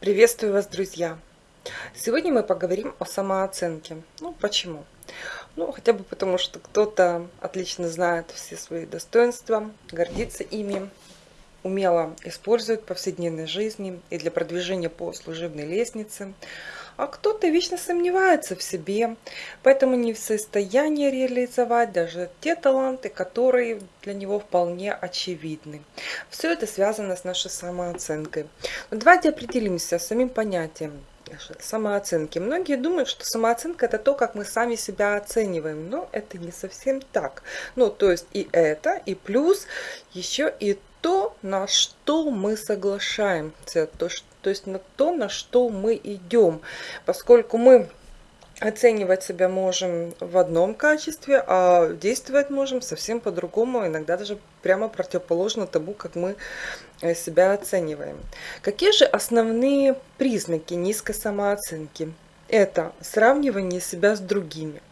Приветствую вас, друзья! Сегодня мы поговорим о самооценке. Ну, почему? Ну, хотя бы потому, что кто-то отлично знает все свои достоинства, гордится ими, умело использует в повседневной жизни и для продвижения по служебной лестнице, а кто-то вечно сомневается в себе, поэтому не в состоянии реализовать даже те таланты, которые для него вполне очевидны. Все это связано с нашей самооценкой. Но давайте определимся с самим понятием самооценки. Многие думают, что самооценка это то, как мы сами себя оцениваем, но это не совсем так. Ну, то есть и это, и плюс еще и то, на что мы соглашаемся, то, то есть на то, на что мы идем, поскольку мы оценивать себя можем в одном качестве, а действовать можем совсем по-другому, иногда даже прямо противоположно тому, как мы э, себя оцениваем. Какие же основные признаки низкой самооценки? Это сравнивание себя с другими.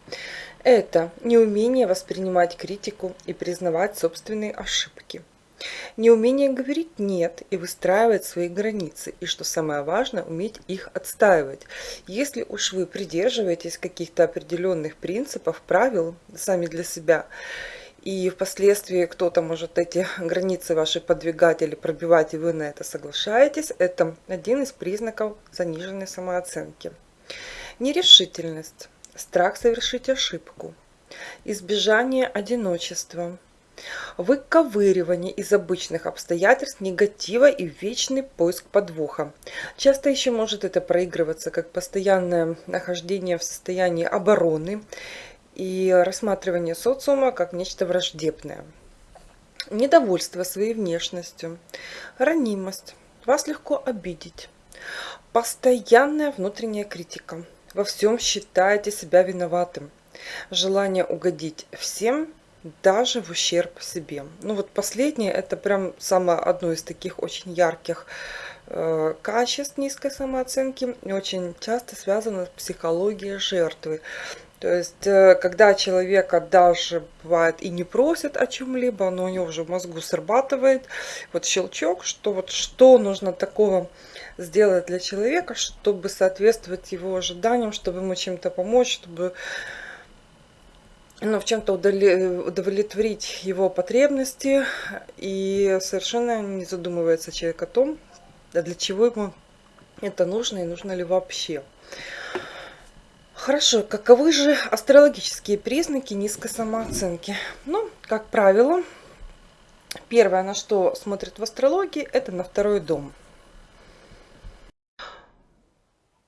Это неумение воспринимать критику и признавать собственные ошибки. Неумение говорить «нет» и выстраивать свои границы, и, что самое важное, уметь их отстаивать. Если уж вы придерживаетесь каких-то определенных принципов, правил сами для себя, и впоследствии кто-то может эти границы ваши подвигать или пробивать, и вы на это соглашаетесь, это один из признаков заниженной самооценки. Нерешительность, страх совершить ошибку, избежание одиночества – выковыривание из обычных обстоятельств негатива и вечный поиск подвоха. Часто еще может это проигрываться как постоянное нахождение в состоянии обороны и рассматривание социума как нечто враждебное. Недовольство своей внешностью, ранимость, вас легко обидеть, постоянная внутренняя критика, во всем считаете себя виноватым, желание угодить всем даже в ущерб себе. Ну вот последнее, это прям самое одно из таких очень ярких э, качеств низкой самооценки очень часто связано с психологией жертвы. То есть, э, когда человека даже бывает и не просят о чем-либо, но у него уже в мозгу срабатывает вот щелчок, что вот что нужно такого сделать для человека, чтобы соответствовать его ожиданиям, чтобы ему чем-то помочь, чтобы ну, в чем-то удовлетворить его потребности и совершенно не задумывается человек о том, для чего ему это нужно и нужно ли вообще. Хорошо, каковы же астрологические признаки низкой самооценки? Ну, как правило, первое, на что смотрят в астрологии, это на второй дом –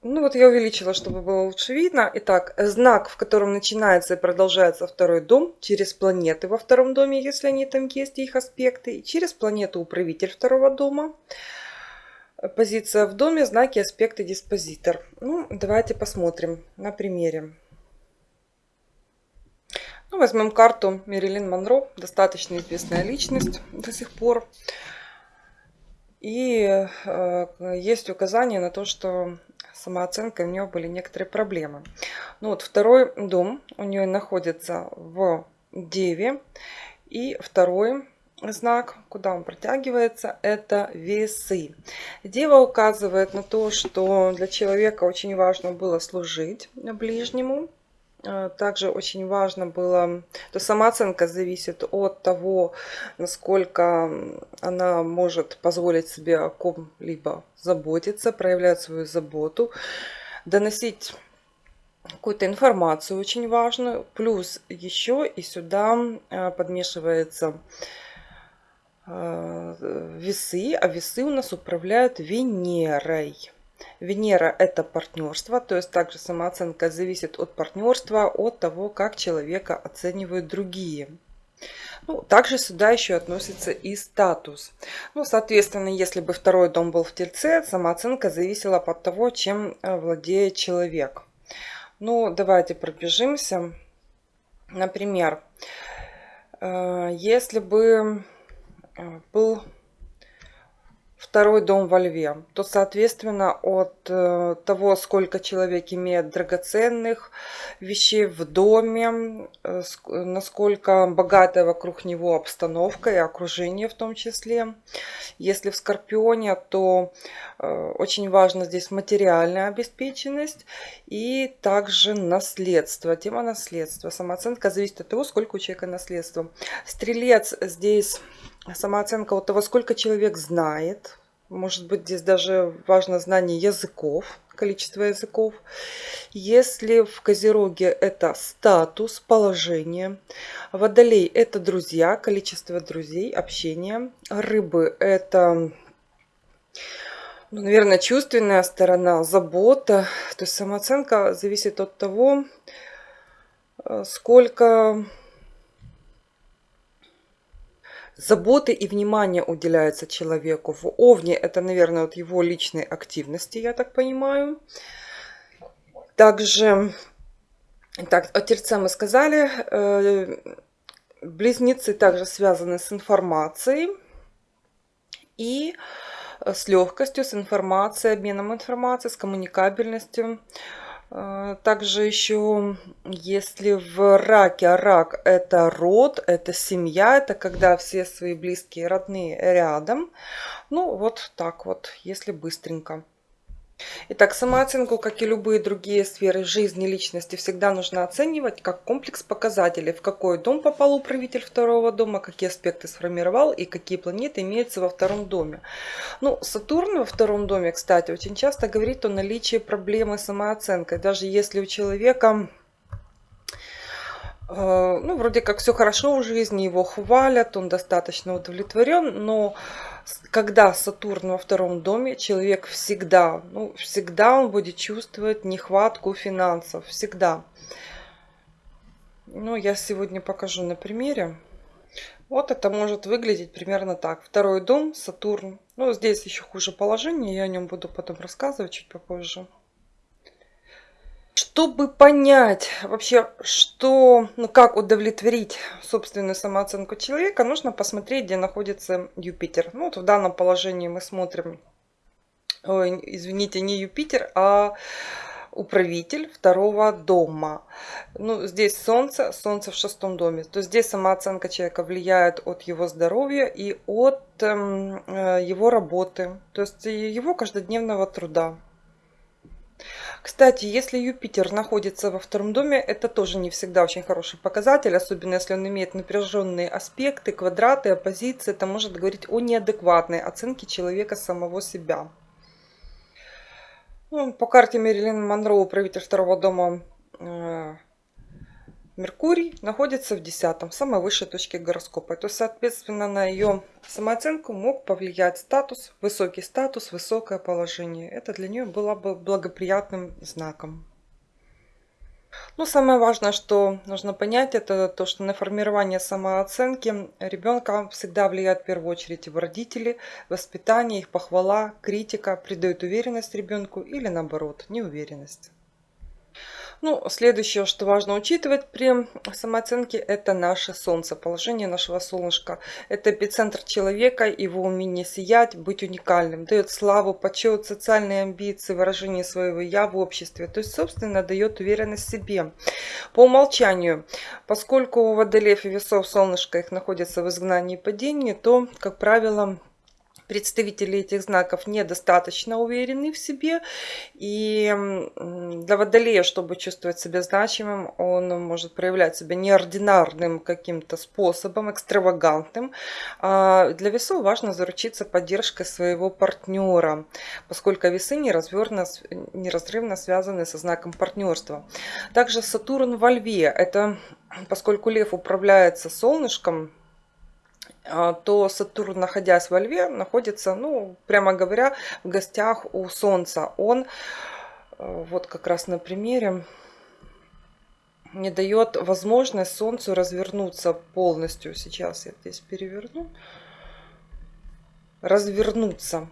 ну вот я увеличила, чтобы было лучше видно. Итак, знак, в котором начинается и продолжается второй дом, через планеты во втором доме, если они там есть, их аспекты, и через планету управитель второго дома. Позиция в доме, знаки, аспекты, диспозитор. Ну, давайте посмотрим на примере. Ну, возьмем карту Мерилин Монро, достаточно известная личность до сих пор. И э, есть указание на то, что самооценкой у нее были некоторые проблемы. Ну вот второй дом у нее находится в Деве. И второй знак, куда он протягивается, это весы. Дева указывает на то, что для человека очень важно было служить ближнему, также очень важно было, то самооценка зависит от того, насколько она может позволить себе о ком-либо заботиться, проявлять свою заботу, доносить какую-то информацию очень важную. Плюс еще и сюда э, подмешивается э, весы, а весы у нас управляют Венерой. Венера – это партнерство, то есть также самооценка зависит от партнерства, от того, как человека оценивают другие. Ну, также сюда еще относится и статус. Ну, соответственно, если бы второй дом был в Тельце, самооценка зависела от того, чем э, владеет человек. Ну, давайте пробежимся. Например, э, если бы э, был второй дом во льве, то, соответственно, от э, того, сколько человек имеет драгоценных вещей в доме, э, насколько богатая вокруг него обстановка и окружение в том числе. Если в Скорпионе, то э, очень важно здесь материальная обеспеченность и также наследство. Тема наследства. Самооценка зависит от того, сколько у человека наследства. Стрелец здесь самооценка от того, сколько человек знает. Может быть, здесь даже важно знание языков, количество языков. Если в Козероге это статус, положение. Водолей – это друзья, количество друзей, общение. Рыбы – это ну, наверное, чувственная сторона, забота. То есть самооценка зависит от того, э, сколько заботы и внимания уделяется человеку. В Овне это, наверное, от его личной активности, я так понимаю. Также, так, о Тельце мы сказали. Э, близнецы также связаны с информацией и с легкостью, с информацией, обменом информацией, с коммуникабельностью. А, также еще, если в раке, а рак это род, это семья, это когда все свои близкие, родные рядом. Ну, вот так вот, если быстренько. Итак, самооценку, как и любые другие сферы жизни личности, всегда нужно оценивать как комплекс показателей, в какой дом попал управитель второго дома, какие аспекты сформировал и какие планеты имеются во втором доме. Ну, Сатурн во втором доме, кстати, очень часто говорит о наличии проблемы с самооценкой. Даже если у человека э, ну, вроде как все хорошо в жизни, его хвалят, он достаточно удовлетворен, но когда Сатурн во втором доме, человек всегда, ну, всегда он будет чувствовать нехватку финансов, всегда. Ну, я сегодня покажу на примере. Вот это может выглядеть примерно так. Второй дом, Сатурн. Ну, здесь еще хуже положение, я о нем буду потом рассказывать чуть попозже. Чтобы понять вообще, что, ну как удовлетворить собственную самооценку человека, нужно посмотреть, где находится Юпитер. Ну вот в данном положении мы смотрим, ой, извините, не Юпитер, а управитель второго дома. Ну, здесь Солнце, Солнце в шестом доме. То есть здесь самооценка человека влияет от его здоровья и от эм, э, его работы, то есть его каждодневного труда. Кстати, если Юпитер находится во втором доме, это тоже не всегда очень хороший показатель, особенно если он имеет напряженные аспекты, квадраты, оппозиции. Это может говорить о неадекватной оценке человека самого себя. Ну, по карте Мерилин Монро, управитель второго дома э, Меркурий находится в десятом, самой высшей точке гороскопа. То, соответственно, на ее самооценку мог повлиять статус, высокий статус, высокое положение. Это для нее было бы благоприятным знаком. Но самое важное, что нужно понять, это то, что на формирование самооценки ребенка всегда влияет в первую очередь его родители, воспитание, их похвала, критика придает уверенность ребенку или наоборот неуверенность. Ну, следующее, что важно учитывать при самооценке, это наше Солнце, положение нашего солнышка. Это эпицентр человека, его умение сиять, быть уникальным, дает славу, почет, социальные амбиции, выражение своего «я» в обществе. То есть, собственно, дает уверенность в себе. По умолчанию, поскольку у водолеев и весов солнышко их находится в изгнании и падении, то, как правило, представители этих знаков недостаточно уверены в себе. И для водолея, чтобы чувствовать себя значимым, он может проявлять себя неординарным каким-то способом, экстравагантным. А для весов важно заручиться поддержкой своего партнера, поскольку весы неразрывно, неразрывно связаны со знаком партнерства. Также Сатурн во льве. Это поскольку лев управляется солнышком, то Сатурн, находясь во Льве, находится, ну, прямо говоря, в гостях у Солнца. Он, э, вот как раз на примере, не дает возможность Солнцу развернуться полностью. Сейчас я здесь переверну. Развернуться.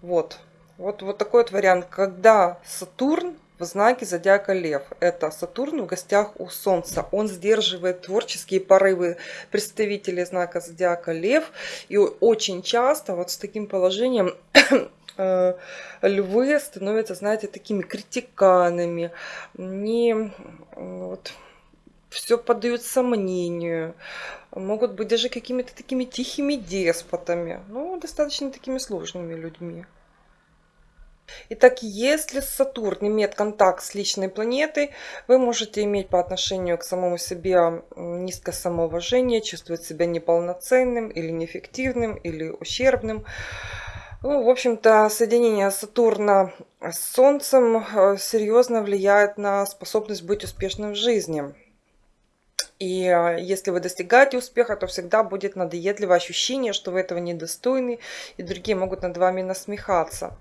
Вот. Вот, вот такой вот вариант. Когда Сатурн в знаке зодиака Лев. Это Сатурн в гостях у Солнца. Он сдерживает творческие порывы представителей знака зодиака Лев. И очень часто вот с таким положением э, львы становятся, знаете, такими критиканами, не вот, все поддают сомнению, могут быть даже какими-то такими тихими деспотами, ну, достаточно такими сложными людьми. Итак, если Сатурн имеет контакт с личной планетой, вы можете иметь по отношению к самому себе низкое самоуважение, чувствовать себя неполноценным или неэффективным или ущербным. Ну, в общем-то, соединение Сатурна с Солнцем э, серьезно влияет на способность быть успешным в жизни. И а, если вы достигаете успеха, то всегда будет надоедливое ощущение, что вы этого недостойны, и другие могут над вами насмехаться.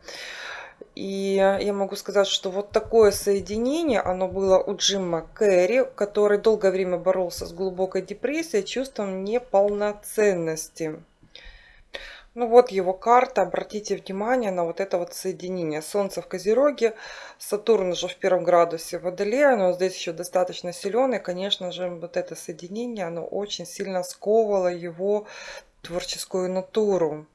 И я могу сказать, что вот такое соединение, оно было у Джима Керри, который долгое время боролся с глубокой депрессией, чувством неполноценности. Ну вот его карта. Обратите внимание на вот это вот соединение. Солнце в Козероге, Сатурн уже в первом градусе Водолея, но здесь еще достаточно силен. И, конечно же, вот это соединение, оно очень сильно сковывало его творческую натуру.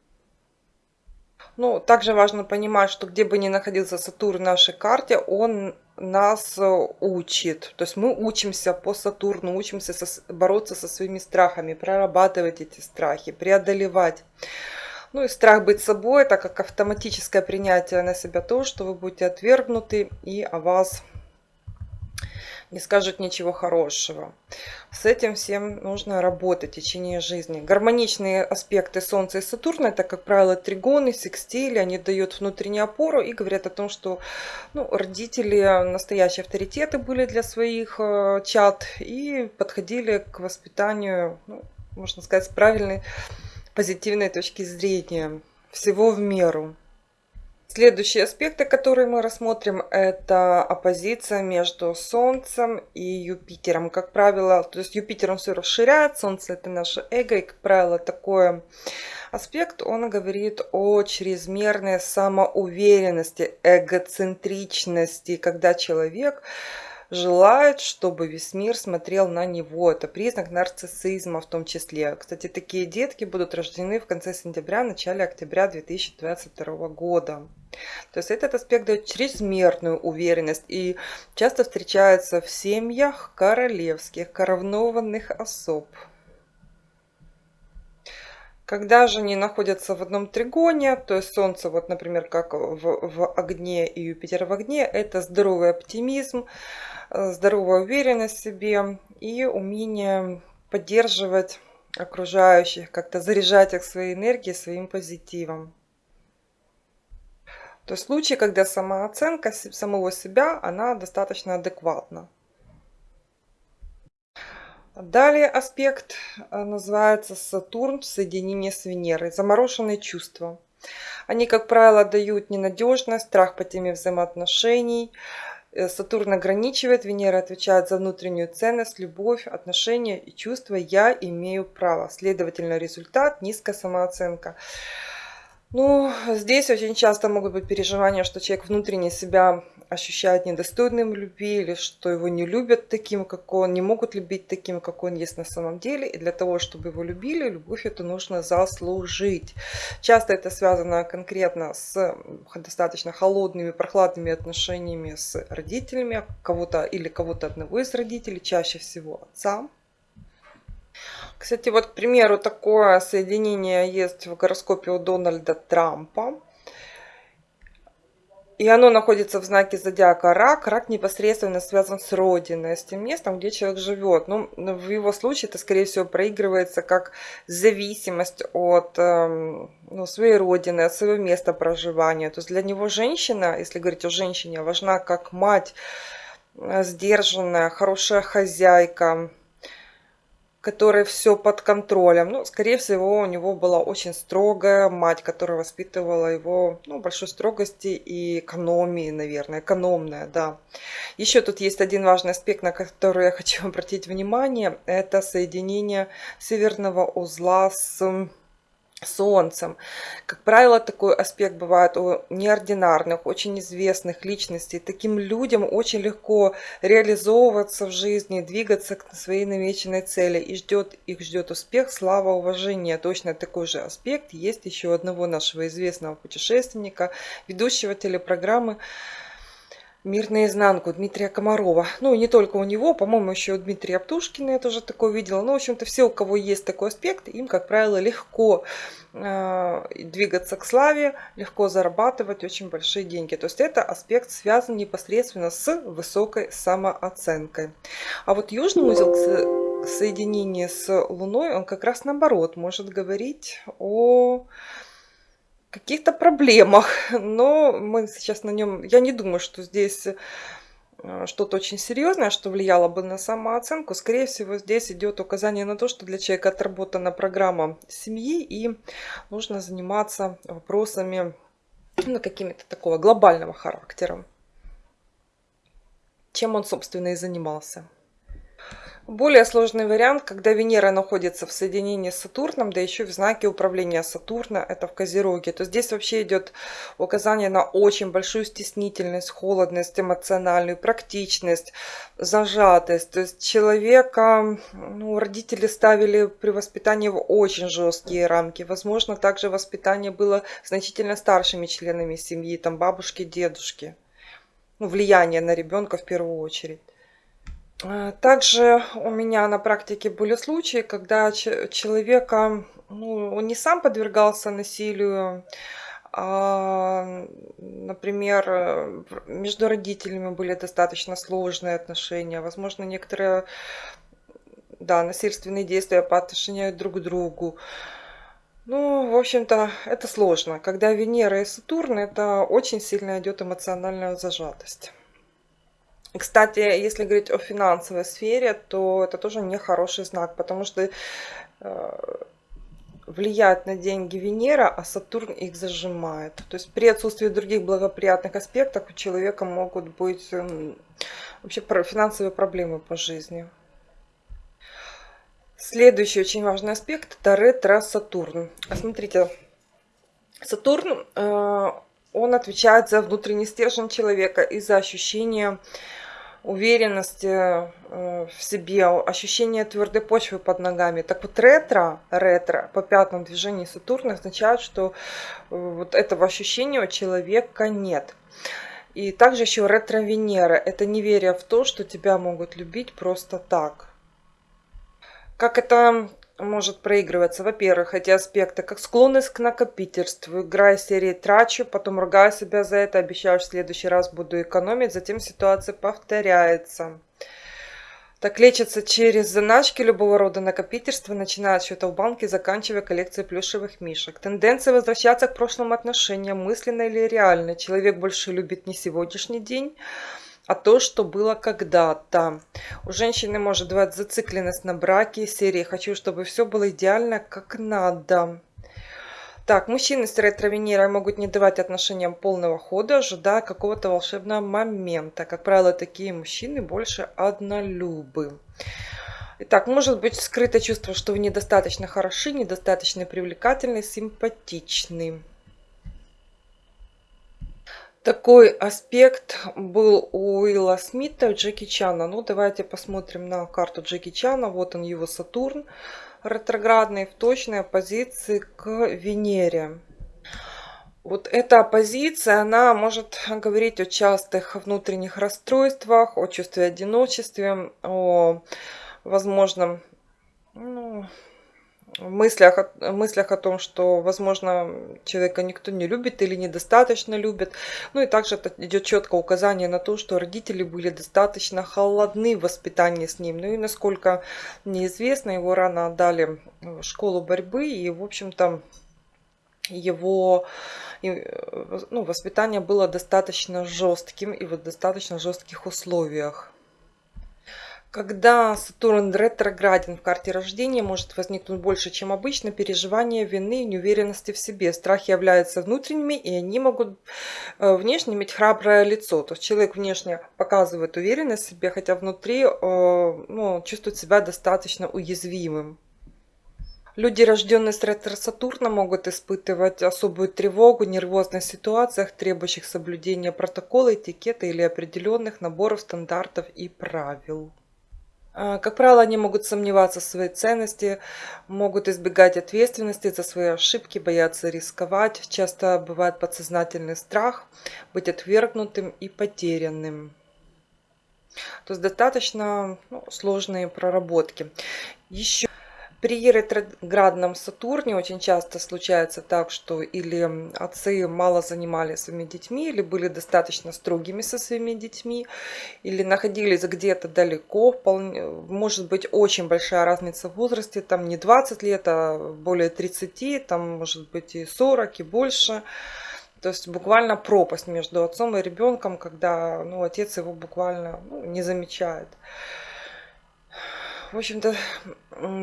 Ну, также важно понимать, что где бы ни находился Сатурн в нашей карте, он нас учит. То есть мы учимся по Сатурну, учимся со, бороться со своими страхами, прорабатывать эти страхи, преодолевать. Ну и страх быть собой, так как автоматическое принятие на себя то, что вы будете отвергнуты и о вас не скажут ничего хорошего. С этим всем нужно работать в течение жизни. Гармоничные аспекты Солнца и Сатурна, это, как правило, тригоны, секстили, они дают внутреннюю опору и говорят о том, что ну, родители настоящие авторитеты были для своих э, чад и подходили к воспитанию, ну, можно сказать, с правильной позитивной точки зрения. Всего в меру. Следующие аспекты, которые мы рассмотрим, это оппозиция между Солнцем и Юпитером. Как правило, то есть Юпитер он все расширяет, Солнце это наше эго, и, как правило, такой аспект, он говорит о чрезмерной самоуверенности, эгоцентричности, когда человек желает, чтобы весь мир смотрел на него. Это признак нарциссизма в том числе. Кстати, такие детки будут рождены в конце сентября, начале октября 2022 года. То есть этот аспект дает чрезмерную уверенность и часто встречается в семьях королевских, коронованных особ. Когда же они находятся в одном тригоне, то есть Солнце, вот, например, как в, в огне и Юпитер в огне, это здоровый оптимизм, Э, здоровая уверенность в себе и умение поддерживать окружающих, как-то заряжать их своей энергией, своим позитивом. То есть случаи, когда самооценка самого себя, она достаточно адекватна. Далее аспект э, называется Сатурн в соединении с Венерой. Замороженные чувства. Они, как правило, дают ненадежность, страх по теме взаимоотношений, Э, Сатурн ограничивает, Венера отвечает за внутреннюю ценность, любовь, отношения и чувства. Я имею право. Следовательно, результат – низкая самооценка. Ну, здесь очень часто могут быть переживания, что человек внутренне себя ощущает недостойным любви, или что его не любят таким, как он, не могут любить таким, как он есть на самом деле. И для того, чтобы его любили, любовь это нужно заслужить. Часто это связано конкретно с достаточно холодными, прохладными отношениями с родителями, кого-то или кого-то одного из родителей, чаще всего отца. Кстати, вот, к примеру, такое соединение есть в гороскопе у Дональда Трампа. И оно находится в знаке зодиака рак. Рак непосредственно связан с родиной, с тем местом, где человек живет. Ну, в его случае это, скорее всего, проигрывается как зависимость от эм, ну, своей родины, от своего места проживания. То есть для него женщина, если говорить о женщине, важна как мать, э, сдержанная, хорошая хозяйка, которой все под контролем. Ну, скорее всего, у него была очень строгая мать, которая воспитывала его ну, большой строгости и экономии, наверное, экономная, да. Еще тут есть один важный аспект, на который я хочу обратить внимание. Это соединение северного узла с Солнцем. Как правило, такой аспект бывает у неординарных, очень известных личностей. Таким людям очень легко реализовываться в жизни, двигаться к своей намеченной цели. И ждет, их ждет успех, слава, уважение. Точно такой же аспект есть еще одного нашего известного путешественника, ведущего телепрограммы Мир наизнанку Дмитрия Комарова. Ну, и не только у него, по-моему, еще у Дмитрия Птушкина я тоже такое видела. Ну, в общем-то, все, у кого есть такой аспект, им, как правило, легко э, двигаться к славе, легко зарабатывать очень большие деньги. То есть это аспект связан непосредственно с высокой самооценкой. А вот южный узел соединения с Луной, он как раз наоборот может говорить о каких-то проблемах, но мы сейчас на нем, я не думаю, что здесь э, что-то очень серьезное, что влияло бы на самооценку. Скорее всего, здесь идет указание на то, что для человека отработана программа семьи и нужно заниматься вопросами ну, какими-то такого глобального характера, чем он, собственно, и занимался. Более сложный вариант, когда Венера находится в соединении с Сатурном, да еще в знаке управления Сатурна, это в Козероге, то здесь вообще идет указание на очень большую стеснительность, холодность, эмоциональную практичность, зажатость. То есть человека, ну, родители ставили при воспитании в очень жесткие рамки. Возможно, также воспитание было значительно старшими членами семьи, там бабушки, дедушки. Ну, влияние на ребенка в первую очередь. Э, также у меня на практике были случаи, когда человека, ну, он не сам подвергался насилию, а, например, между родителями были достаточно сложные отношения, возможно, некоторые, да, насильственные действия по отношению друг к другу. Ну, в общем-то, это сложно. Когда Венера и Сатурн, это очень сильно идет эмоциональная зажатость. Кстати, если говорить о финансовой сфере, то это тоже не хороший знак, потому что э, влияет на деньги Венера, а Сатурн их зажимает. То есть при отсутствии других благоприятных аспектов у человека могут быть эм, вообще финансовые проблемы по жизни. Следующий очень важный аспект – это ретро-Сатурн. Смотрите, Сатурн, э, он отвечает за внутренний стержень человека и за ощущение уверенности э, в себе, ощущение твердой почвы под ногами. Так вот ретро, ретро по пятому движению Сатурна означает, что э, вот этого ощущения у человека нет. И также еще ретро-Венера – это неверие в то, что тебя могут любить просто так. Как это может проигрываться, во-первых, эти аспекты, как склонность к накопительству, играя серии трачу, потом ругаю себя за это, обещаю, что в следующий раз буду экономить, затем ситуация повторяется. Так лечится через заначки любого рода накопительства, начиная от счета в банке, заканчивая коллекцией плюшевых мишек. Тенденция возвращаться к прошлым отношениям, мысленно или реально. Человек больше любит не сегодняшний день, а то, что было когда-то. У женщины может бывать зацикленность на браке, серии «хочу, чтобы все было идеально, как надо». Так, мужчины с ретро-венерой могут не давать отношениям полного хода, ожидая какого-то волшебного момента. Как правило, такие мужчины больше однолюбы. Итак, может быть скрыто чувство, что вы недостаточно хороши, недостаточно привлекательны, симпатичны. Такой аспект был у Уилла Смита, Джеки Чана. Ну, давайте посмотрим на карту Джеки Чана. Вот он, его Сатурн ретроградный в точной оппозиции к Венере. Вот эта оппозиция, она может говорить о частых внутренних расстройствах, о чувстве одиночества, о возможном ну, мыслях, мыслях о том, что, возможно, человека никто не любит или недостаточно любит. Ну и также идет четкое указание на то, что родители были достаточно холодны в воспитании с ним. Ну и насколько неизвестно, его рано отдали в школу борьбы и, в общем-то, его ну, воспитание было достаточно жестким и в достаточно жестких условиях. Когда Сатурн ретрограден в карте рождения, может возникнуть больше, чем обычно, переживание вины и неуверенности в себе. Страхи являются внутренними, и они могут э, внешне иметь храброе лицо. То есть человек внешне показывает уверенность в себе, хотя внутри э, ну, чувствует себя достаточно уязвимым. Люди, рожденные с ретро-сатурна, могут испытывать особую тревогу в нервозных ситуациях, требующих соблюдения протокола, этикета или определенных наборов стандартов и правил. А, как правило, они могут сомневаться в своей ценности, могут избегать ответственности за свои ошибки, бояться рисковать. Часто бывает подсознательный страх быть отвергнутым и потерянным. То есть достаточно ну, сложные проработки. Еще при ретроградном Сатурне очень часто случается так, что или отцы мало занимались своими детьми, или были достаточно строгими со своими детьми, или находились где-то далеко, может быть очень большая разница в возрасте, там не 20 лет, а более 30, там может быть и 40, и больше. То есть буквально пропасть между отцом и ребенком, когда ну, отец его буквально ну, не замечает. В общем-то,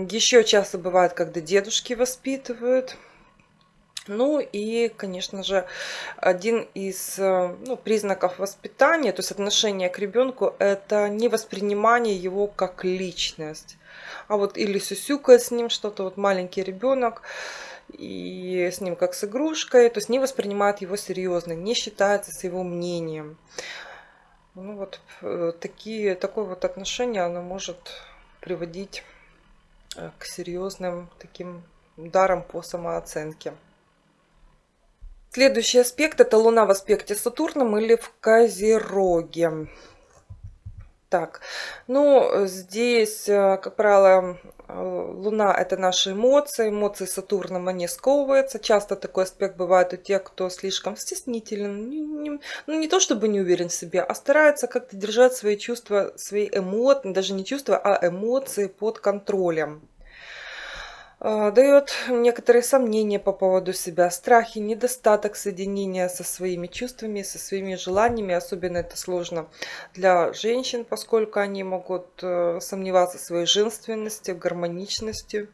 еще часто бывает, когда дедушки воспитывают. Ну и, конечно же, один из э, ну, признаков воспитания, то есть отношения к ребенку, это не воспринимание его как личность. А вот или сюсюкает с ним что-то, вот маленький ребенок, и с ним как с игрушкой, то есть не воспринимает его серьезно, не считается с его мнением. Ну вот э, такие, такое вот отношение, оно может приводить э, к серьезным таким ударам по самооценке. Следующий аспект это Луна в аспекте Сатурном или в Козероге. Так, ну здесь, э, как правило, э, Луна это наши эмоции, эмоции Сатурном они сковываются. Часто такой аспект бывает у тех, кто слишком стеснителен, не, не, ну не то чтобы не уверен в себе, а старается как-то держать свои чувства, свои эмоции, даже не чувства, а эмоции под контролем. А, дает некоторые сомнения по поводу себя, страхи, недостаток соединения со своими чувствами, со своими желаниями. Особенно это сложно для женщин, поскольку они могут э, сомневаться в своей женственности, в гармоничности.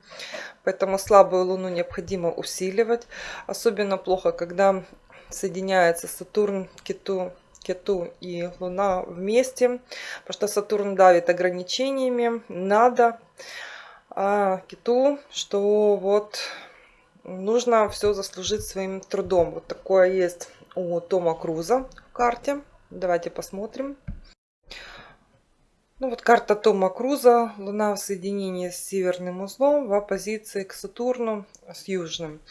Поэтому слабую луну необходимо усиливать. Особенно плохо, когда соединяется Сатурн, Кету, Кету и Луна вместе, потому что Сатурн давит ограничениями. Надо а, киту, что вот нужно все заслужить своим трудом. Вот такое есть у Тома Круза в карте. Давайте посмотрим. Ну вот карта Тома Круза. Луна в соединении с северным узлом в оппозиции к Сатурну с южным.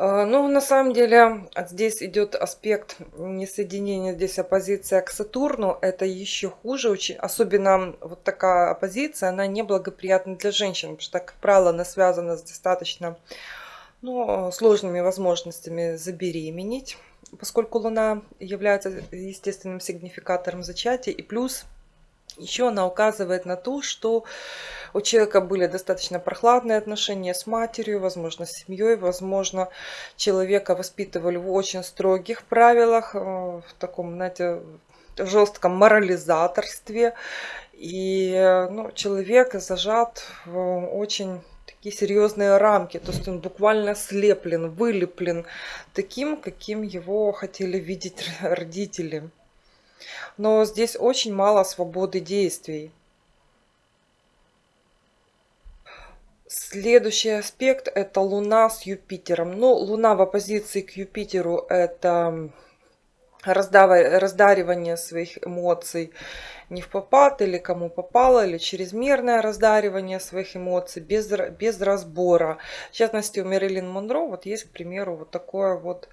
Э, ну, на самом деле, здесь идет аспект несоединения, здесь оппозиция к Сатурну. Это еще хуже, очень, особенно вот такая оппозиция, она неблагоприятна для женщин, потому что, как правило, она связана с достаточно ну, сложными возможностями забеременеть, поскольку Луна является естественным сигнификатором зачатия, и плюс еще она указывает на то, что у человека были достаточно прохладные отношения с матерью, возможно, с семьей, возможно, человека воспитывали в очень строгих правилах, э, в таком, знаете, жестком морализаторстве. И э, ну, человек зажат в очень такие серьезные рамки. То есть он буквально слеплен, вылеплен таким, каким его хотели видеть родители. Но здесь очень мало свободы действий. Следующий аспект это Луна с Юпитером. Ну, Луна в оппозиции к Юпитеру это раздаривание своих эмоций не в попад или кому попало, или чрезмерное раздаривание своих эмоций без, без разбора. В частности, у Мэрилин Монро вот есть, к примеру, вот такое вот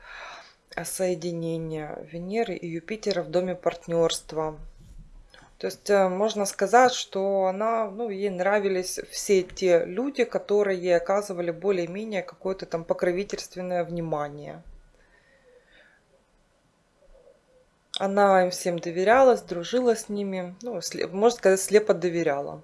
соединение Венеры и Юпитера в доме партнерства. То есть э, можно сказать, что она, ну, ей нравились все те люди, которые ей оказывали более-менее какое-то там покровительственное внимание. Она им всем доверялась, дружила с ними, ну, можно сказать, слепо доверяла.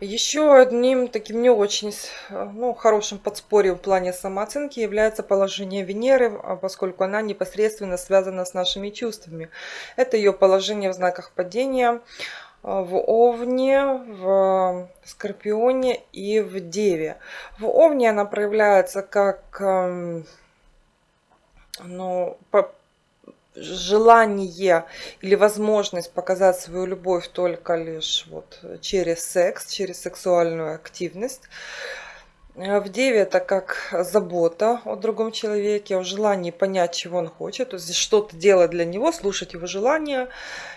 Еще одним таким не очень ну, хорошим подспорьем в плане самооценки является положение Венеры, а поскольку она непосредственно связана с нашими чувствами. Это ее положение в знаках падения а, в Овне, в Скорпионе и в Деве. В Овне она проявляется как ну, желание или возможность показать свою любовь только лишь вот через секс, через сексуальную активность. Э, В Деве это как забота о другом человеке, о желании понять, чего он хочет, то есть что-то делать для него, слушать его желания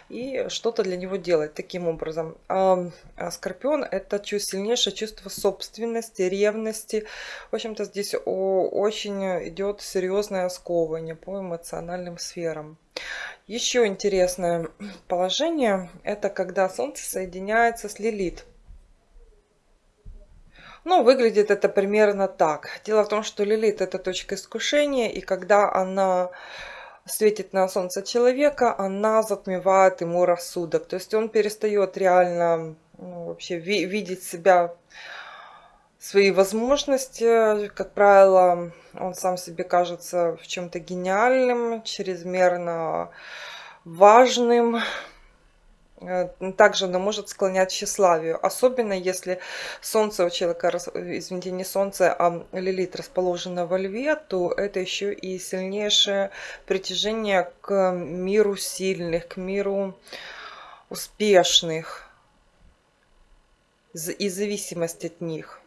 и что-то для него делать таким образом. А Скорпион это чувство, сильнейшее чувство собственности, ревности. В общем-то здесь очень идет серьезное сковывание по эмоциональным сферам. Еще интересное положение это когда Солнце соединяется с Лилит. Ну, выглядит это примерно так. Дело в том, что Лилит это точка искушения, и когда она светит на солнце человека, она затмевает ему рассудок. То есть он перестает реально ну, вообще ви- видеть себя, свои возможности. Как правило, он сам себе кажется в чем-то гениальным, чрезмерно важным. Э, Также она может склонять к тщеславию, особенно если Солнце у человека, э, извините, не Солнце, а Лилит расположена во Льве, то это еще и сильнейшее притяжение к миру сильных, к миру успешных и зависимость от них.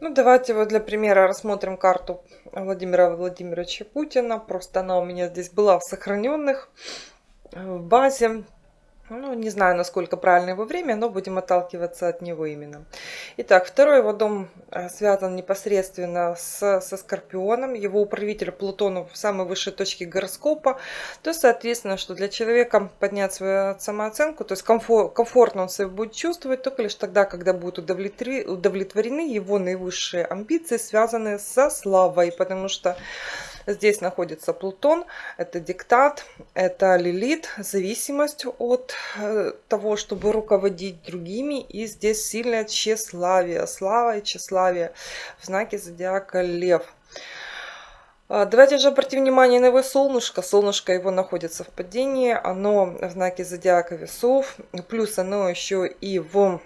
Ну, давайте вот для примера рассмотрим карту Владимира Владимировича Путина. Просто она у меня здесь была в сохраненных э, в базе. Ну, не знаю, насколько правильно его время, но будем отталкиваться от него именно. Итак, второй его дом э, связан непосредственно с, со Скорпионом. Его управитель Плутон в самой высшей точке гороскопа. То соответственно, что для человека поднять свою самооценку, то есть комфор- комфортно он себя будет чувствовать только лишь тогда, когда будут удовлетворены его наивысшие амбиции, связанные со славой. Потому что Здесь находится Плутон, это диктат, это лилит, зависимость от э, того, чтобы руководить другими. И здесь сильное тщеславие, слава и тщеславие в знаке зодиака Лев. А, Давайте же обратим внимание на его солнышко. Солнышко его находится в падении, оно в знаке зодиака весов, плюс оно еще и в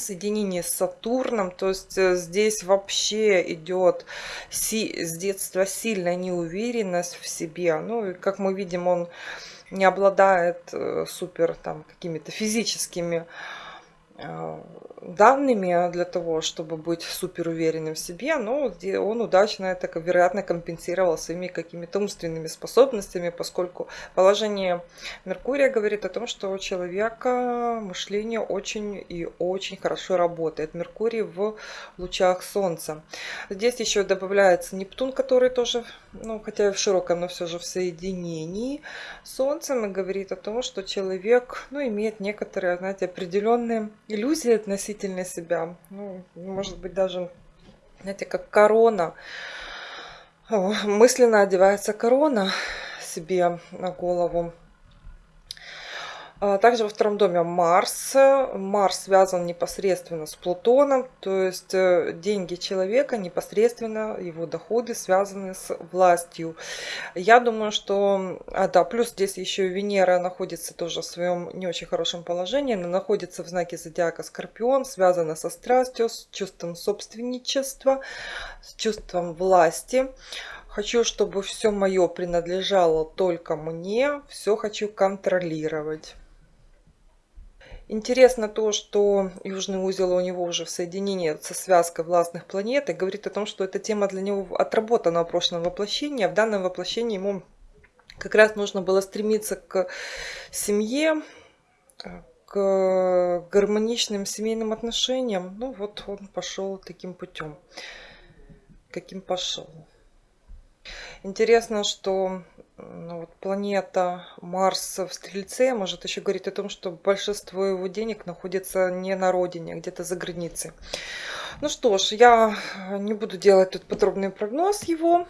соединении с Сатурном, то есть э, здесь вообще идет с детства сильная неуверенность в себе. Ну, и как мы видим, он не обладает э, супер там какими-то физическими э, данными для того, чтобы быть супер уверенным в себе, но он удачно это, вероятно, компенсировал своими какими-то умственными способностями, поскольку положение Меркурия говорит о том, что у человека мышление очень и очень хорошо работает. Меркурий в лучах Солнца. Здесь еще добавляется Нептун, который тоже, ну, хотя и в широком, но все же в соединении Солнцем и говорит о том, что человек, ну, имеет некоторые, знаете, определенные иллюзии относительно себя. Ну, может быть, даже, знаете, как корона. Мысленно одевается корона себе на голову. А Также во втором доме Марс. Марс связан непосредственно с Плутоном, то есть э, деньги человека непосредственно, его доходы связаны с властью. Я думаю, что... А, да, плюс здесь еще Венера находится тоже в своем не очень хорошем положении. Она находится в знаке зодиака Скорпион, связана со страстью, с чувством собственничества, с чувством власти. Хочу, чтобы все мое принадлежало только мне, все хочу контролировать. Интересно то, что южный узел у него уже в соединении со связкой властных планет и говорит о том, что эта тема для него отработана в прошлом воплощении. а В данном воплощении ему как раз нужно было стремиться к семье, к гармоничным семейным отношениям. Ну вот он пошел таким путем, каким пошел. Интересно, что ну, вот планета Марс в Стрельце может еще говорить о том, что большинство его денег находится не на родине, а где-то за границей. Ну что ж, я не буду делать тут подробный прогноз его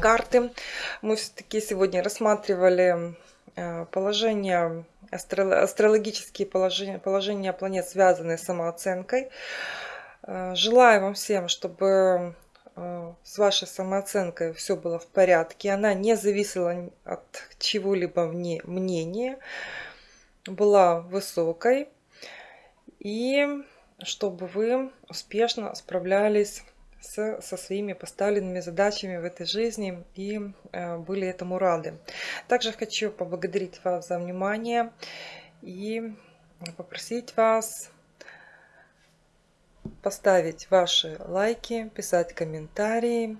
карты. Мы все-таки сегодня рассматривали э, положение, астро- астрологические положения, положения планет, связанные с самооценкой. Э, Желаю вам всем, чтобы с вашей самооценкой все было в порядке. Она не зависела от чего-либо мнения, была высокой. И чтобы вы успешно справлялись с, со своими поставленными задачами в этой жизни и э, были этому рады. Также хочу поблагодарить вас за внимание и попросить вас поставить ваши лайки, писать комментарии.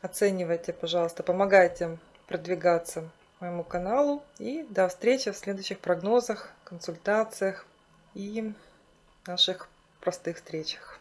Оценивайте, пожалуйста, помогайте продвигаться моему каналу. И до встречи в следующих прогнозах, консультациях и наших простых встречах.